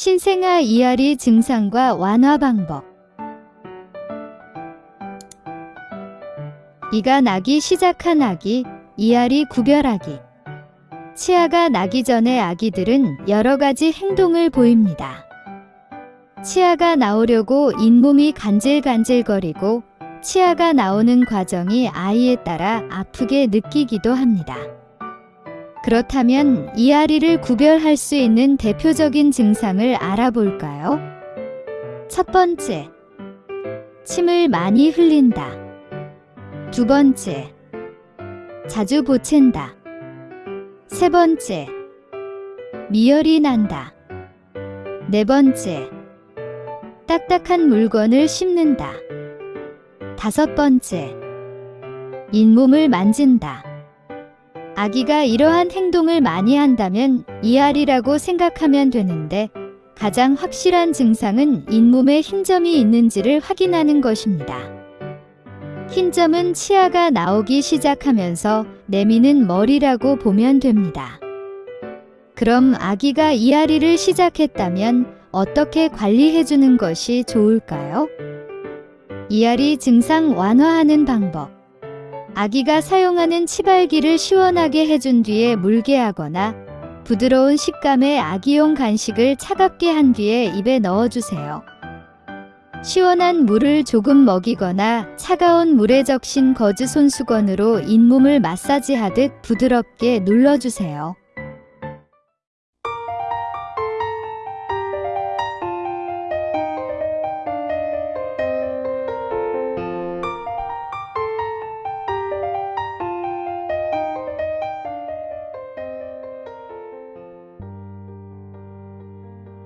신생아 이앓이 증상과 완화 방법 이가 나기 시작한 아기, 이앓이 구별하기 치아가 나기 전에 아기들은 여러 가지 행동을 보입니다. 치아가 나오려고 잇몸이 간질간질거리고 치아가 나오는 과정이 아이에 따라 아프게 느끼기도 합니다. 그렇다면 이앓이를 구별할 수 있는 대표적인 증상을 알아볼까요? 첫 번째, 침을 많이 흘린다. 두 번째, 자주 보챈다. 세 번째, 미열이 난다. 네 번째, 딱딱한 물건을 씹는다. 다섯 번째, 잇몸을 만진다. 아기가 이러한 행동을 많이 한다면 이알이라고 생각하면 되는데 가장 확실한 증상은 잇몸에 흰점이 있는지를 확인하는 것입니다. 흰점은 치아가 나오기 시작하면서 내미는 머리라고 보면 됩니다. 그럼 아기가 이앓이를 시작했다면 어떻게 관리해주는 것이 좋을까요? 이앓이 증상 완화하는 방법 아기가 사용하는 치발기를 시원하게 해준 뒤에 물게 하거나 부드러운 식감의 아기용 간식을 차갑게 한 뒤에 입에 넣어주세요. 시원한 물을 조금 먹이거나 차가운 물에 적신 거즈 손수건으로 잇몸을 마사지하듯 부드럽게 눌러주세요.